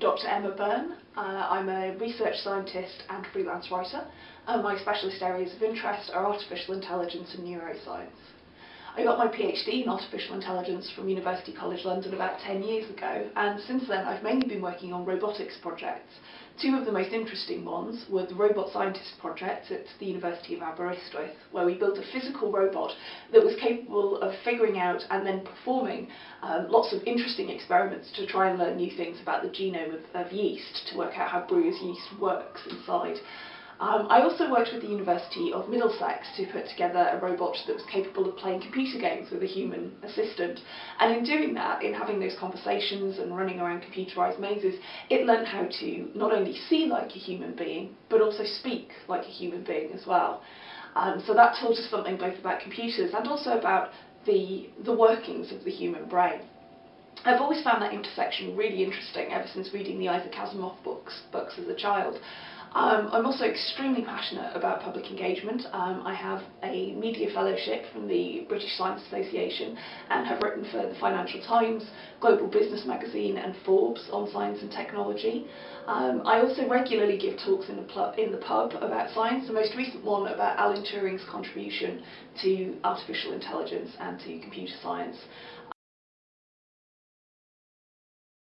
Dr Emma Byrne. Uh, I'm a research scientist and freelance writer. And my specialist areas of interest are artificial intelligence and neuroscience. I got my PhD in artificial intelligence from University College London about 10 years ago, and since then I've mainly been working on robotics projects. Two of the most interesting ones were the Robot Scientist project at the University of Aberystwyth, where we built a physical robot that was capable of figuring out and then performing um, lots of interesting experiments to try and learn new things about the genome of, of yeast, to work out how brewer's yeast works inside. Um, I also worked with the University of Middlesex to put together a robot that was capable of playing computer games with a human assistant. And in doing that, in having those conversations and running around computerised mazes, it learned how to not only see like a human being, but also speak like a human being as well. Um, so that taught us something both about computers and also about the, the workings of the human brain. I've always found that intersection really interesting ever since reading the Isaac Asimov books, books as a child. Um, I'm also extremely passionate about public engagement. Um, I have a media fellowship from the British Science Association and have written for the Financial Times, Global Business Magazine and Forbes on science and technology. Um, I also regularly give talks in the, in the pub about science, the most recent one about Alan Turing's contribution to artificial intelligence and to computer science.